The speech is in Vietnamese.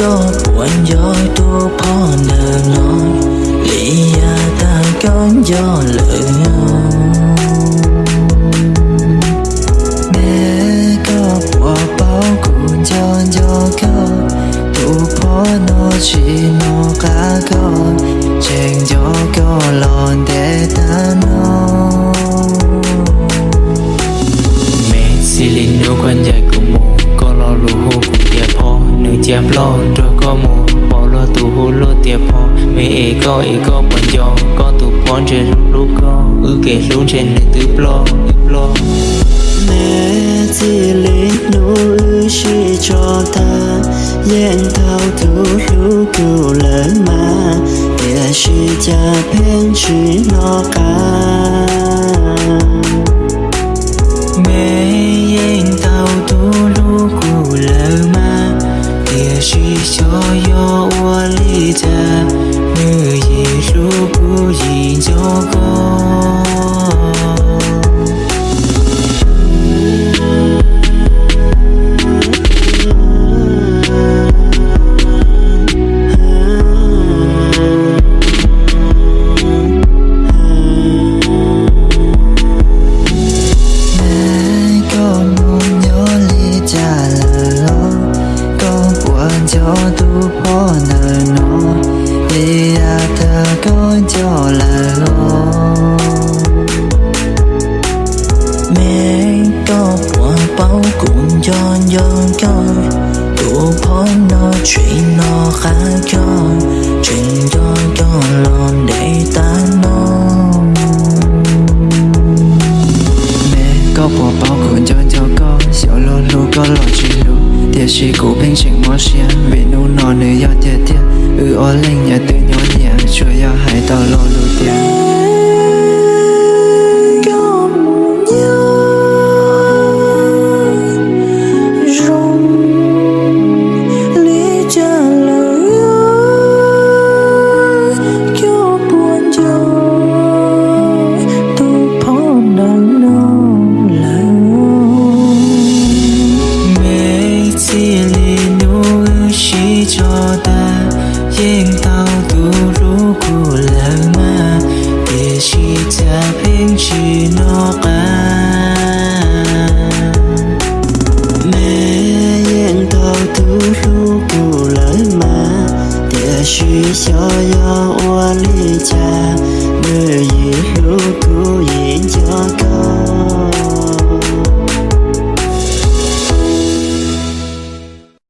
đó. Quanh gió tua phó nờ nói lý ya ta có gió lợi mẹ có quả bao cụ cho cho có tu phó nó chỉ nó cả con chàng cho có lòn để ta nói. Mẹ xin linh đâu quan dài cùng một có lo lù hô cùng tiệp ho nữ chém lo, rồi có mù bỏ lo tù hô lo tiệp ho mẹ ế có ế có bọn gió có tù bọn trên lúc lúc có ư kể xuống trên nữ tư lo, tứ lo. Mẹ chỉ lấy nụ ư chỉ cho ta. Yên thao thủ hữu cứu lớn mà. Để suy cha bên chỉ nó cả. Cho yo wa li ta nữ gì lũ gì cho con mẹ có buồn bao cũng cho nhớ cho, đủ bỏ nó chuyện nó khá cho chuyện cho cho lon để ta nó mẹ có bỏ bao cũng cho cho con bên tiệt tiệt ư ó nhà غروب لما بشتا بنجي نقام مين تو تروب لما تشي شايا ولي جا مي يحوكو ين